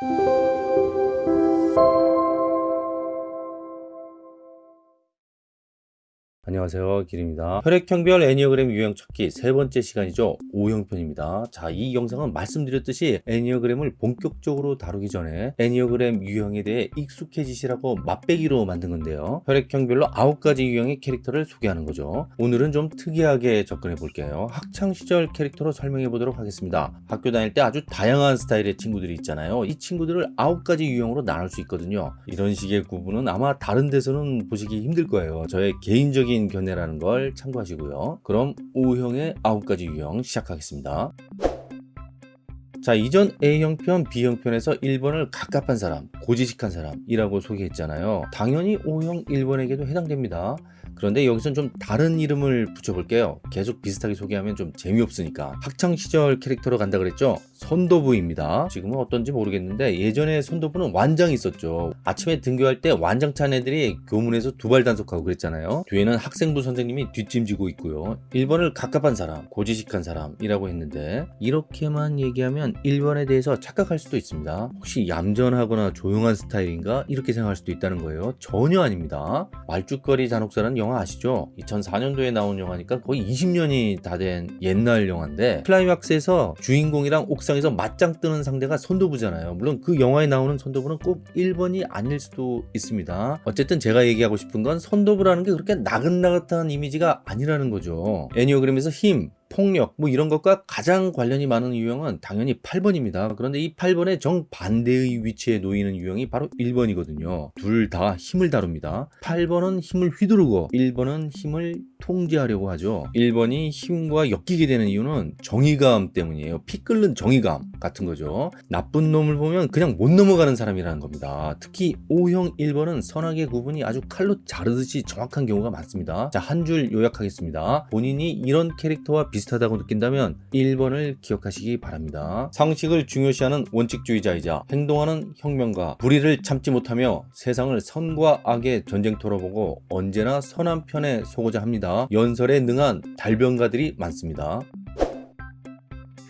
Thank you. 안녕하세요. 길입니다. 혈액형별 애니어그램 유형 찾기 세 번째 시간이죠. O형편입니다. 자 이 영상은 말씀드렸듯이 애니어그램을 본격적으로 다루기 전에 애니어그램 유형에 대해 익숙해지시라고 맛배기로 만든 건데요. 혈액형별로 9가지 유형의 캐릭터를 소개하는 거죠. 오늘은 좀 특이하게 접근해 볼게요. 학창시절 캐릭터로 설명해 보도록 하겠습니다. 학교 다닐 때 아주 다양한 스타일의 친구들이 있잖아요. 이 친구들을 9가지 유형으로 나눌 수 있거든요. 이런 식의 구분은 아마 다른 데서는 보시기 힘들 거예요. 저의 개인적인 개인 견해라는 걸 참고하시고요. 그럼 O형의 9가지 유형 시작하겠습니다. 자 이전 A형편, B형편에서 1번을 갑갑한 사람, 고지식한 사람이라고 소개했잖아요. 당연히 O형 1번에게도 해당됩니다. 그런데 여기선 좀 다른 이름을 붙여볼게요 계속 비슷하게 소개하면 좀 재미없으니까 학창시절 캐릭터로 간다 그랬죠 선도부입니다. 지금은 어떤지 모르겠는데 예전에 선도부는 완장이 있었죠. 아침에 등교할 때 완장 찬 애들이 교문에서 두발 단속하고 그랬잖아요. 뒤에는 학생부 선생님이 뒷짐지고 있고요. 1번을 갑갑한 사람 고지식한 사람이라고 했는데 이렇게만 얘기하면 1번에 대해서 착각할 수도 있습니다. 혹시 얌전하거나 조용한 스타일인가? 이렇게 생각할 수도 있다는 거예요. 전혀 아닙니다. 말죽거리 잔혹사는 영화 아시죠? 2004년도에 나온 영화니까 거의 20년이 다 된 옛날 영화인데 클라이막스에서 주인공이랑 옥상 에서 맞짱 뜨는 상대가 선도부잖아요 물론 그 영화에 나오는 선도부는 꼭 1번이 아닐 수도 있습니다 어쨌든 제가 얘기하고 싶은 건 선도부라는 게 그렇게 나긋나긋한 이미지가 아니라는 거죠 애니어그램에서 힘, 폭력 뭐 이런 것과 가장 관련이 많은 유형은 당연히 8번입니다. 그런데 이 8번의 정반대의 위치에 놓이는 유형이 바로 1번이거든요. 둘 다 힘을 다룹니다. 8번은 힘을 휘두르고 1번은 힘을 통제하려고 하죠. 1번이 힘과 엮이게 되는 이유는 정의감 때문이에요. 피 끓는 정의감 같은 거죠. 나쁜 놈을 보면 그냥 못 넘어가는 사람이라는 겁니다. 특히 O형 1번은 선악의 구분이 아주 칼로 자르듯이 정확한 경우가 많습니다. 자, 한 줄 요약하겠습니다. 본인이 이런 캐릭터와 비슷 비슷하다고 느낀다면 1번을 기억하시기 바랍니다. 상식을 중요시하는 원칙주의자이자 행동하는 혁명가 불의를 참지 못하며 세상을 선과 악의 전쟁터로 보고 언제나 선한 편에 서고자 합니다. 연설에 능한 달변가들이 많습니다.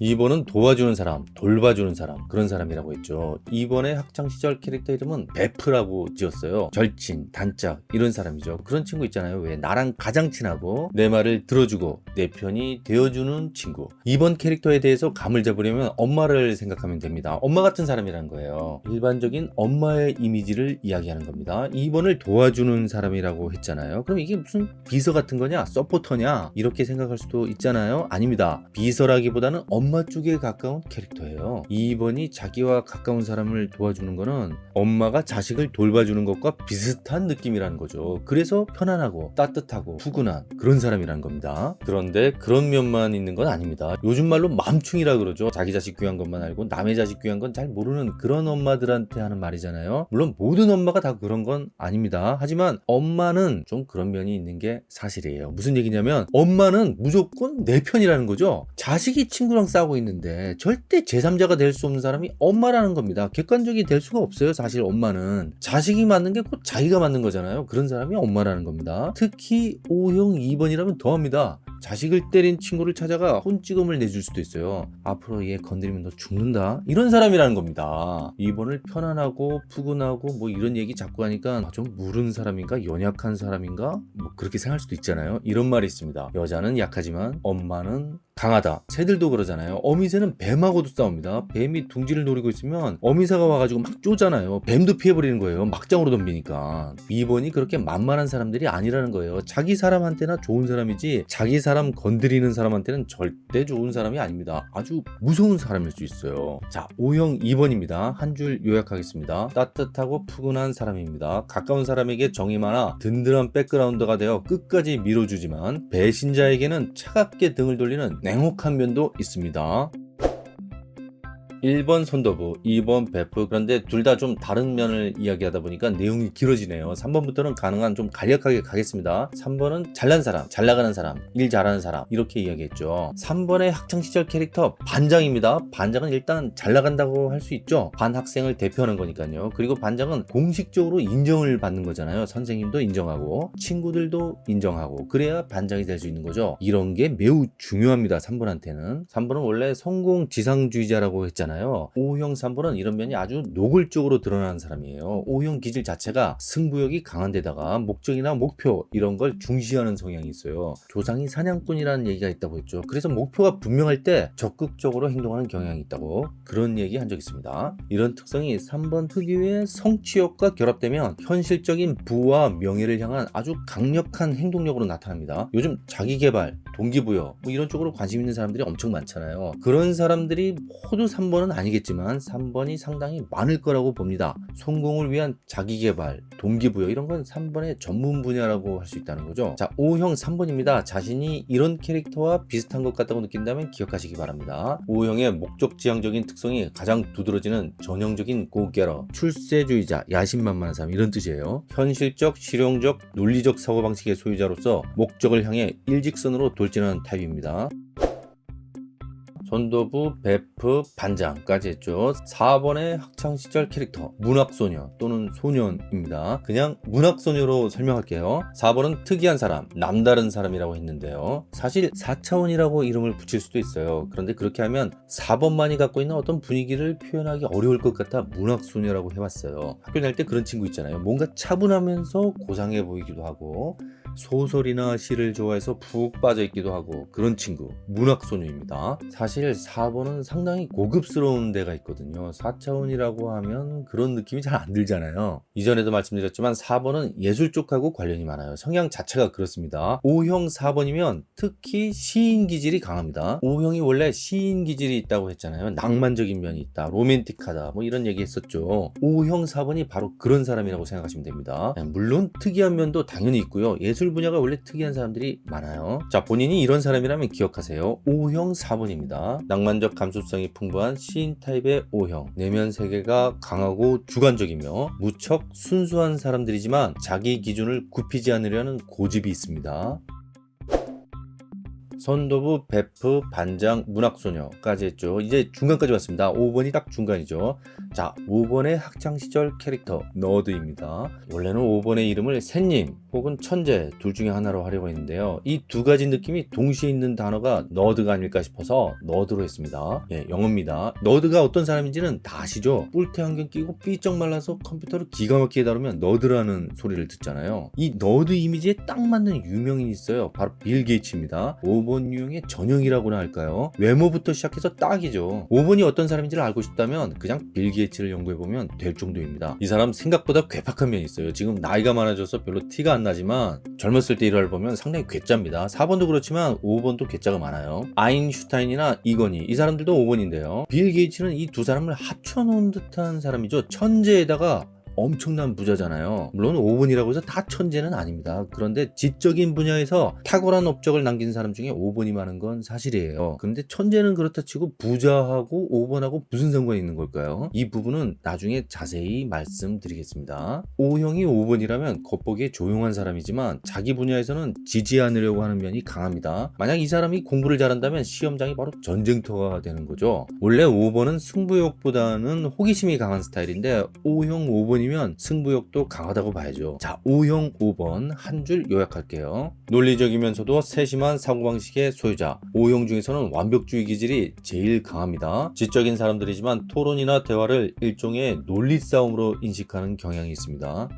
2번은 도와주는 사람, 돌봐주는 사람 그런 사람이라고 했죠. 2번의 학창시절 캐릭터 이름은 베프라고 지었어요. 절친, 단짝 이런 사람이죠. 그런 친구 있잖아요. 왜 나랑 가장 친하고 내 말을 들어주고 내 편이 되어주는 친구. 2번 캐릭터에 대해서 감을 잡으려면 엄마를 생각하면 됩니다. 엄마 같은 사람이라는 거예요. 일반적인 엄마의 이미지를 이야기하는 겁니다. 2번을 도와주는 사람이라고 했잖아요. 그럼 이게 무슨 비서 같은 거냐? 서포터냐? 이렇게 생각할 수도 있잖아요. 아닙니다. 비서라기보다는 엄마 엄마 쪽에 가까운 캐릭터예요. 2번이 자기와 가까운 사람을 도와주는 거는 엄마가 자식을 돌봐주는 것과 비슷한 느낌이라는 거죠. 그래서 편안하고 따뜻하고 푸근한 그런 사람이라는 겁니다. 그런데 그런 면만 있는 건 아닙니다. 요즘 말로 맘충이라 그러죠. 자기 자식 귀한 것만 알고 남의 자식 귀한 건 잘 모르는 그런 엄마들한테 하는 말이잖아요. 물론 모든 엄마가 다 그런 건 아닙니다. 하지만 엄마는 좀 그런 면이 있는 게 사실이에요. 무슨 얘기냐면 엄마는 무조건 내 편이라는 거죠. 자식이 친구랑 싸 싸우고 있는데 절대 제3자가 될 수 없는 사람이 엄마라는 겁니다. 객관적이 될 수가 없어요 사실 엄마는. 자식이 맞는 게 곧 자기가 맞는 거잖아요. 그런 사람이 엄마라는 겁니다. 특히 O형 2번이라면 더합니다. 자식을 때린 친구를 찾아가 혼찌검을 내줄 수도 있어요. 앞으로 얘 건드리면 너 죽는다. 이런 사람이라는 겁니다. 2번을 편안하고 푸근하고 뭐 이런 얘기 자꾸 하니까 아, 좀 무른 사람인가? 연약한 사람인가? 뭐 그렇게 생각할 수도 있잖아요. 이런 말이 있습니다. 여자는 약하지만 엄마는 강하다. 새들도 그러잖아요. 어미새는 뱀하고도 싸웁니다. 뱀이 둥지를 노리고 있으면 어미새가 와가지고 막 쪼잖아요. 뱀도 피해버리는 거예요. 막장으로 덤비니까. 2번이 그렇게 만만한 사람들이 아니라는 거예요. 자기 사람한테나 좋은 사람이지 자기 사람 건드리는 사람한테는 절대 좋은 사람이 아닙니다. 아주 무서운 사람일 수 있어요. 자 O형 2번입니다. 한 줄 요약하겠습니다. 따뜻하고 푸근한 사람입니다. 가까운 사람에게 정이 많아 든든한 백그라운드가 되어 끝까지 밀어주지만 배신자에게는 차갑게 등을 돌리는 냉혹한 면도 있습니다 1번 손도부, 2번 베프. 그런데 둘 다 좀 다른 면을 이야기하다 보니까 내용이 길어지네요. 3번부터는 가능한 좀 간략하게 가겠습니다. 3번은 잘난 사람, 잘 나가는 사람, 일 잘하는 사람 이렇게 이야기했죠. 3번의 학창시절 캐릭터 반장입니다. 반장은 일단 잘 나간다고 할 수 있죠. 반 학생을 대표하는 거니까요. 그리고 반장은 공식적으로 인정을 받는 거잖아요. 선생님도 인정하고 친구들도 인정하고 그래야 반장이 될 수 있는 거죠. 이런 게 매우 중요합니다. 3번한테는. 3번은 원래 성공 지상주의자라고 했잖아요 있잖아요. O형 3번은 이런 면이 아주 노골적으로 드러나는 사람이에요. O형 기질 자체가 승부욕이 강한 데다가 목적이나 목표 이런 걸 중시하는 성향이 있어요. 조상이 사냥꾼이라는 얘기가 있다고 했죠. 그래서 목표가 분명할 때 적극적으로 행동하는 경향이 있다고 그런 얘기 한 적 있습니다. 이런 특성이 3번 특유의 성취욕과 결합되면 현실적인 부와 명예를 향한 아주 강력한 행동력으로 나타납니다. 요즘 자기개발, 동기부여 뭐 이런 쪽으로 관심 있는 사람들이 엄청 많잖아요. 그런 사람들이 모두 3번 은 아니겠지만 3번이 상당히 많을 거라고 봅니다. 성공을 위한 자기개발, 동기부여 이런 건 3번의 전문 분야라고 할 수 있다는 거죠. 자, O형 3번입니다. 자신이 이런 캐릭터와 비슷한 것 같다고 느낀다면 기억하시기 바랍니다. O형의 목적지향적인 특성이 가장 두드러지는 전형적인 고개러, 출세주의자, 야심만만한 사람 이런 뜻이에요. 현실적, 실용적, 논리적 사고방식의 소유자로서 목적을 향해 일직선으로 돌진하는 타입입니다. 전도부, 베프, 반장까지 했죠. 4번의 학창시절 캐릭터 문학소녀 또는 소년입니다. 그냥 문학소녀로 설명할게요. 4번은 특이한 사람, 남다른 사람이라고 했는데요. 사실 4차원이라고 이름을 붙일 수도 있어요. 그런데 그렇게 하면 4번만이 갖고 있는 어떤 분위기를 표현하기 어려울 것 같아 문학소녀라고 해봤어요. 학교 다닐 때 그런 친구 있잖아요. 뭔가 차분하면서 고상해 보이기도 하고 소설이나 시를 좋아해서 푹 빠져 있기도 하고 그런 친구 문학소녀입니다. 사실 4번은 상당히 고급스러운 데가 있거든요. 4차원이라고 하면 그런 느낌이 잘 안 들잖아요. 이전에도 말씀드렸지만 4번은 예술 쪽하고 관련이 많아요. 성향 자체가 그렇습니다. O형 4번이면 특히 시인 기질이 강합니다. O형이 원래 시인 기질이 있다고 했잖아요. 낭만적인 면이 있다 로맨틱하다 뭐 이런 얘기 했었죠. O형 4번이 바로 그런 사람이라고 생각하시면 됩니다. 물론 특이한 면도 당연히 있고요. 예술 분야가 원래 특이한 사람들이 많아요. 자 본인이 이런 사람이라면 기억하세요. O형 4번입니다. 낭만적 감수성이 풍부한 시인 타입의 O형. 내면 세계가 강하고 주관적이며 무척 순수한 사람들이지만 자기 기준을 굽히지 않으려는 고집이 있습니다 선도부, 베프, 반장, 문학소녀까지 했죠. 이제 중간까지 왔습니다. 5번이 딱 중간이죠. 자, 5번의 학창시절 캐릭터 nerd입니다. 원래는 5번의 이름을 샌님 혹은 천재 둘 중에 하나로 하려고 했는데요. 이 두 가지 느낌이 동시에 있는 단어가 nerd가 아닐까 싶어서 nerd로 했습니다. 예, 영어입니다. nerd가 어떤 사람인지는 다 아시죠? 뿔테 안경 끼고 삐쩍 말라서 컴퓨터를 기가 막히게 다루면 nerd라는 소리를 듣잖아요. 이 nerd 이미지에 딱 맞는 유명인이 있어요. 바로 빌 게이츠입니다. 5번 유형의 전형이라고나 할까요? 외모부터 시작해서 딱이죠. 5번이 어떤 사람인지를 알고 싶다면 그냥 빌 게이츠를 연구해보면 될 정도입니다. 이 사람 생각보다 괴팍한 면이 있어요. 지금 나이가 많아져서 별로 티가 안 나지만 젊었을 때 일화를 보면 상당히 괴짜입니다. 4번도 그렇지만 5번도 괴짜가 많아요. 아인슈타인이나 이건희 이 사람들도 5번인데요. 빌 게이츠는 이 두 사람을 합쳐놓은 듯한 사람이죠. 천재에다가 엄청난 부자잖아요. 물론 5번이라고 해서 다 천재는 아닙니다. 그런데 지적인 분야에서 탁월한 업적을 남긴 사람 중에 5번이 많은 건 사실이에요. 그런데 천재는 그렇다 치고 부자하고 5번하고 무슨 상관이 있는 걸까요? 이 부분은 나중에 자세히 말씀드리겠습니다. O형이 5번이라면 겉보기에 조용한 사람이지만 자기 분야에서는 지지 않으려고 하는 면이 강합니다. 만약 이 사람이 공부를 잘한다면 시험장이 바로 전쟁터가 되는 거죠. 원래 5번은 승부욕보다는 호기심이 강한 스타일인데 O형 5번이 5번이면 승부욕도 강하다고 봐야죠. 자, O형 5번 한 줄 요약할게요. 논리적이면서도 세심한 사고방식의 소유자. O형 중에서는 완벽주의 기질이 제일 강합니다. 지적인 사람들이지만 토론이나 대화를 일종의 논리 싸움으로 인식하는 경향이 있습니다.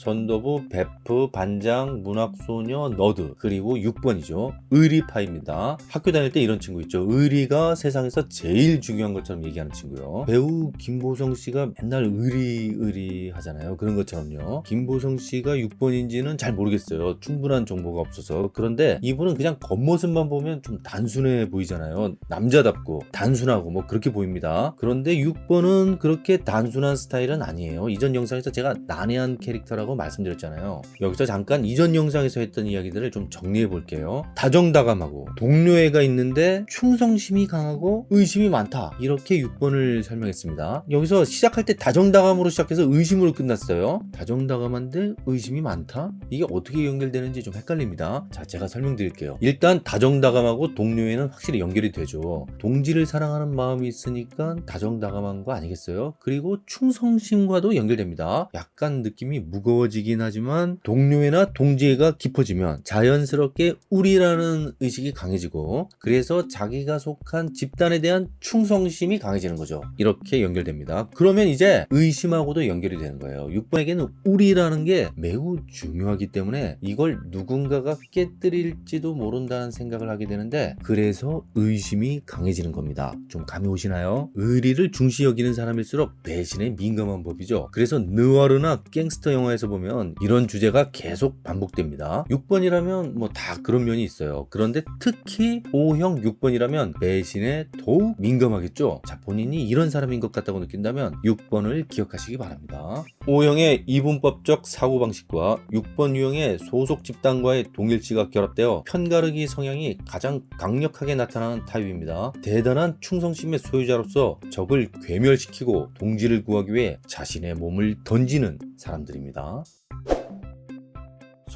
선도부, 베프, 반장, 문학소녀, nerd 그리고 6번이죠. 의리파입니다. 학교 다닐 때 이런 친구 있죠. 의리가 세상에서 제일 중요한 것처럼 얘기하는 친구요. 배우 김보성 씨가 맨날 의리 의리 하잖아요. 그런 것처럼요. 김보성 씨가 6번인지는 잘 모르겠어요. 충분한 정보가 없어서. 그런데 이분은 그냥 겉모습만 보면 좀 단순해 보이잖아요. 남자답고 단순하고 뭐 그렇게 보입니다. 그런데 6번은 그렇게 단순한 스타일은 아니에요. 이전 영상에서 제가 난해한 캐릭터라고 말씀드렸잖아요. 여기서 잠깐 이전 영상에서 했던 이야기들을 좀 정리해 볼게요. 다정다감하고 동료애가 있는데 충성심이 강하고 의심이 많다. 이렇게 6번을 설명했습니다. 여기서 시작할 때 다정다감으로 시작해서 의심으로 끝났어요. 다정다감한데 의심이 많다? 이게 어떻게 연결되는지 좀 헷갈립니다. 자 제가 설명드릴게요. 일단 다정다감하고 동료애는 확실히 연결이 되죠. 동지를 사랑하는 마음이 있으니까 다정다감한 거 아니겠어요? 그리고 충성심과도 연결됩니다. 약간 느낌이 무거워 가벼워지긴 하지만 동료애나 동지애가 깊어지면 자연스럽게 우리라는 의식이 강해지고 그래서 자기가 속한 집단에 대한 충성심이 강해지는 거죠. 이렇게 연결됩니다. 그러면 이제 의심하고도 연결이 되는 거예요. 6번에게는 우리라는 게 매우 중요하기 때문에 이걸 누군가가 깨뜨릴지도 모른다는 생각을 하게 되는데 그래서 의심이 강해지는 겁니다. 좀 감이 오시나요? 의리를 중시 여기는 사람일수록 배신에 민감한 법이죠. 그래서 느와르나 갱스터 영화에서 보면 이런 주제가 계속 반복됩니다. 6번이라면 뭐 다 그런 면이 있어요. 그런데 특히 O형 6번이라면 배신에 더욱 민감하겠죠. 자, 본인이 이런 사람인 것 같다고 느낀다면 6번을 기억하시기 바랍니다. O형의 이분법적 사고방식과 6번 유형의 소속 집단과의 동일치가 결합되어 편가르기 성향이 가장 강력하게 나타나는 타입입니다. 대단한 충성심의 소유자로서 적을 괴멸시키고 동지를 구하기 위해 자신의 몸을 던지는 사람들입니다.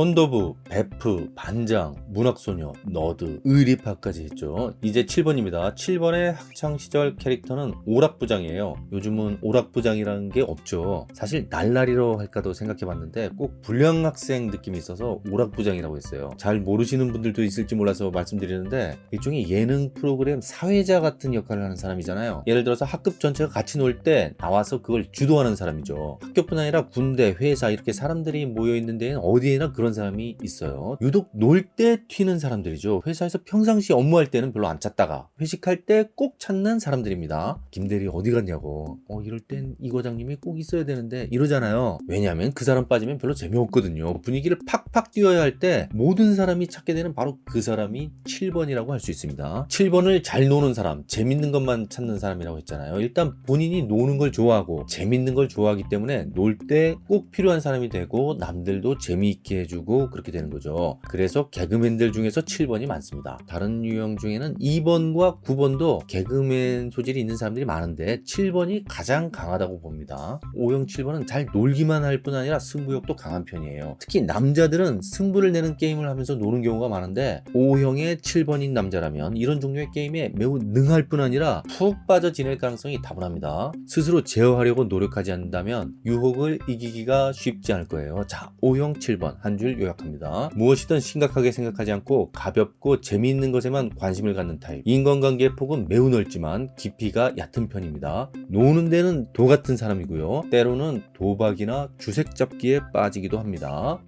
선도부, 베프, 반장, 문학소녀, nerd, 의리파까지 했죠. 이제 7번입니다. 7번의 학창시절 캐릭터는 오락부장이에요. 요즘은 오락부장이라는 게 없죠. 사실 날라리로 할까도 생각해봤는데 꼭 불량학생 느낌이 있어서 오락부장이라고 했어요. 잘 모르시는 분들도 있을지 몰라서 말씀드리는데 일종의 예능 프로그램 사회자 같은 역할을 하는 사람이잖아요. 예를 들어서 학급 전체가 같이 놀 때 나와서 그걸 주도하는 사람이죠. 학교뿐 아니라 군대, 회사 이렇게 사람들이 모여있는 데는 어디에나 그런 사람이 있어요. 유독 놀 때 튀는 사람들이죠. 회사에서 평상시 업무할 때는 별로 안 찾다가 회식할 때 꼭 찾는 사람들입니다. 김대리 어디 갔냐고. 어 이럴 땐 이 과장님이 꼭 있어야 되는데 이러잖아요. 왜냐하면 그 사람 빠지면 별로 재미없거든요. 분위기를 팍팍 띄워야 할 때 모든 사람이 찾게 되는 바로 그 사람이 7번이라고 할 수 있습니다. 7번을 잘 노는 사람, 재밌는 것만 찾는 사람이라고 했잖아요. 일단 본인이 노는 걸 좋아하고 재밌는 걸 좋아하기 때문에 놀 때 꼭 필요한 사람이 되고 남들도 재미있게 해주고 그렇게 되는 거죠. 그래서 개그맨들 중에서 7번이 많습니다. 다른 유형 중에는 2번과 9번도 개그맨 소질이 있는 사람들이 많은데 7번이 가장 강하다고 봅니다. 5형 7번은 잘 놀기만 할 뿐 아니라 승부욕도 강한 편이에요. 특히 남자들은 승부를 내는 게임을 하면서 노는 경우가 많은데 5형의 7번인 남자라면 이런 종류의 게임에 매우 능할 뿐 아니라 푹 빠져 지낼 가능성이 다분합니다. 스스로 제어하려고 노력하지 않는다면 유혹을 이기기가 쉽지 않을 거예요. 자, 5형 7번 한줄 요약합니다. 무엇이든 심각하게 생각하지 않고 가볍고 재미있는 것에만 관심을 갖는 타입. 인간관계의 폭은 매우 넓지만 깊이가 얕은 편입니다. 노는 데는 도 같은 사람이고요. 때로는 도박이나 주색 잡기에 빠지기도 합니다.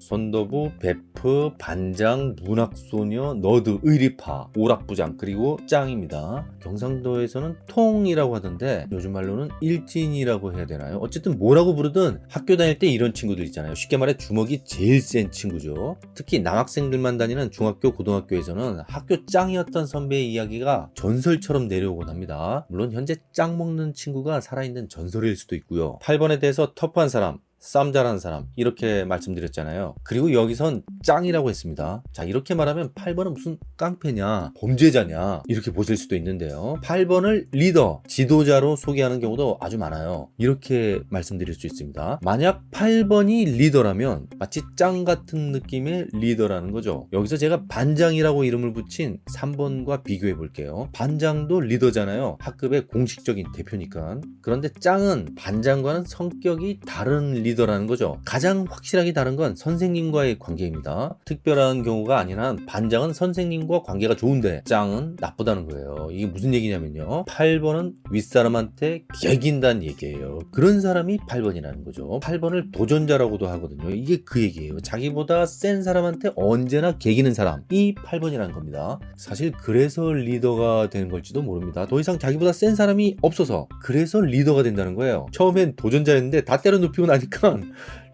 선도부, 베프, 반장, 문학소녀, nerd, 의리파, 오락부장, 그리고 짱입니다. 경상도에서는 통이라고 하던데 요즘 말로는 일진이라고 해야 되나요? 어쨌든 뭐라고 부르든 학교 다닐 때 이런 친구들 있잖아요. 쉽게 말해 주먹이 제일 센 친구죠. 특히 남학생들만 다니는 중학교, 고등학교에서는 학교 짱이었던 선배의 이야기가 전설처럼 내려오곤 합니다. 물론 현재 짱 먹는 친구가 살아있는 전설일 수도 있고요. 8번에 대해서 터프한 사람, 쌈 잘하는 사람 이렇게 말씀드렸잖아요. 그리고 여기선 짱이라고 했습니다. 자 이렇게 말하면 8번은 무슨 깡패냐 범죄자냐 이렇게 보실 수도 있는데요. 8번을 리더 지도자로 소개하는 경우도 아주 많아요. 이렇게 말씀드릴 수 있습니다. 만약 8번이 리더라면 마치 짱 같은 느낌의 리더라는 거죠. 여기서 제가 반장이라고 이름을 붙인 3번과 비교해 볼게요. 반장도 리더잖아요. 학급의 공식적인 대표니까. 그런데 짱은 반장과는 성격이 다른 리더 리더라는 거죠. 가장 확실하게 다른 건 선생님과의 관계입니다. 특별한 경우가 아니라 반장은 선생님과 관계가 좋은데 짱은 나쁘다는 거예요. 이게 무슨 얘기냐면요. 8번은 윗사람한테 개긴다는 얘기예요. 그런 사람이 8번이라는 거죠. 8번을 도전자라고도 하거든요. 이게 그 얘기예요. 자기보다 센 사람한테 언제나 개기는 사람이 8번이라는 겁니다. 사실 그래서 리더가 되는 걸지도 모릅니다. 더 이상 자기보다 센 사람이 없어서 그래서 리더가 된다는 거예요. 처음엔 도전자였는데 다 때려 눕히고 나니까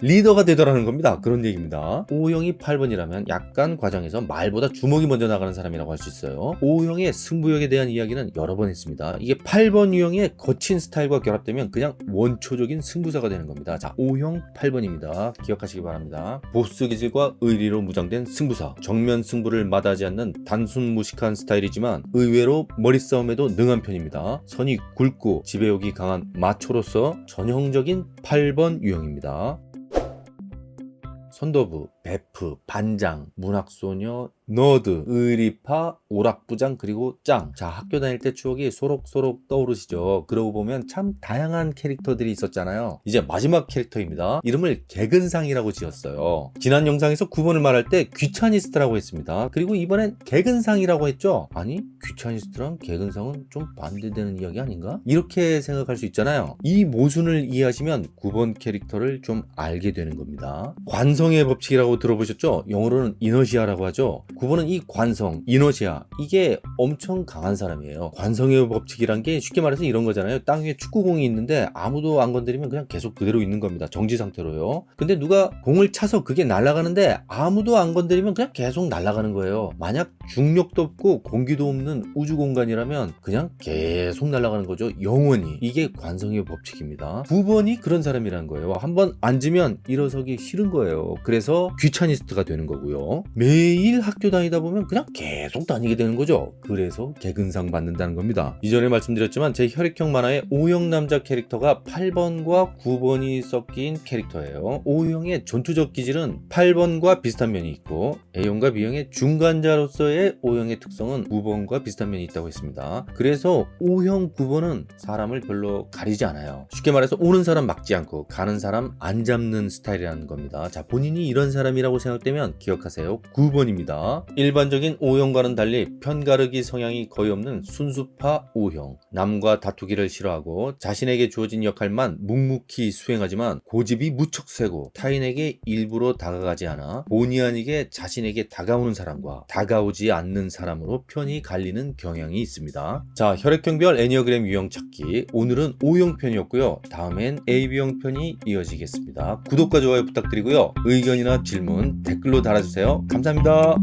리더가 되더라는 겁니다. 그런 얘기입니다. O형이 8번이라면 약간 과정에서 말보다 주먹이 먼저 나가는 사람이라고 할 수 있어요. O형의 승부욕에 대한 이야기는 여러 번 했습니다. 이게 8번 유형의 거친 스타일과 결합되면 그냥 원초적인 승부사가 되는 겁니다. 자, O형 8번입니다. 기억하시기 바랍니다. 보스 기질과 의리로 무장된 승부사. 정면 승부를 마다하지 않는 단순 무식한 스타일이지만 의외로 머리 싸움에도 능한 편입니다. 선이 굵고 지배욕이 강한 마초로서 전형적인 8번 유형입니다. 선도부, 베프, 반장, 문학소녀, nerd, 의리파, 오락부장 그리고 짱. 자 학교 다닐 때 추억이 소록소록 떠오르시죠. 그러고 보면 참 다양한 캐릭터들이 있었잖아요. 이제 마지막 캐릭터입니다. 이름을 개근상이라고 지었어요. 지난 영상에서 9번을 말할 때 귀차니스트라고 했습니다. 그리고 이번엔 개근상이라고 했죠. 아니 귀차니스트랑 개근상은 좀 반대되는 이야기 아닌가? 이렇게 생각할 수 있잖아요. 이 모순을 이해하시면 9번 캐릭터를 좀 알게 되는 겁니다. 관성의 법칙이라고 들어보셨죠? 영어로는 inertia라고 하죠. 9번은 이 관성, 이너시아 이게 엄청 강한 사람이에요. 관성의 법칙이란 게 쉽게 말해서 이런 거잖아요. 땅 위에 축구공이 있는데 아무도 안 건드리면 그냥 계속 그대로 있는 겁니다. 정지 상태로요. 근데 누가 공을 차서 그게 날아가는데 아무도 안 건드리면 그냥 계속 날아가는 거예요. 만약 중력도 없고 공기도 없는 우주 공간이라면 그냥 계속 날아가는 거죠. 영원히. 이게 관성의 법칙입니다. 9번이 그런 사람이라는 거예요. 한 번 앉으면 일어서기 싫은 거예요. 그래서 귀차니스트가 되는 거고요. 매일 학교 다니다 보면 그냥 계속 다니게 되는 거죠. 그래서 개근상 받는다는 겁니다. 이전에 말씀드렸지만 제 혈액형 만화의 O형 남자 캐릭터가 8번과 9번이 섞인 캐릭터예요. O형의 전투적 기질은 8번과 비슷한 면이 있고 A형과 B형의 중간자로서의 O형의 특성은 9번과 비슷한 면이 있다고 했습니다. 그래서 O형 9번은 사람을 별로 가리지 않아요. 쉽게 말해서 오는 사람 막지 않고 가는 사람 안 잡는 스타일이라는 겁니다. 자, 본인이 이런 사람이 라고 생각되면 기억하세요. 9번입니다. 일반적인 O형과는 달리 편가르기 성향이 거의 없는 순수파 O형. 남과 다투기를 싫어하고 자신에게 주어진 역할만 묵묵히 수행하지만 고집이 무척 세고 타인에게 일부러 다가가지 않아 본의 아니게 자신에게 다가오는 사람과 다가오지 않는 사람으로 편이 갈리는 경향이 있습니다. 자, 혈액형별 애니어그램 유형 찾기. 오늘은 O형 편이었고요. 다음엔 AB형 편이 이어지겠습니다. 구독과 좋아요 부탁드리고요. 의견이나 질문 댓글로 달아주세요. 감사합니다.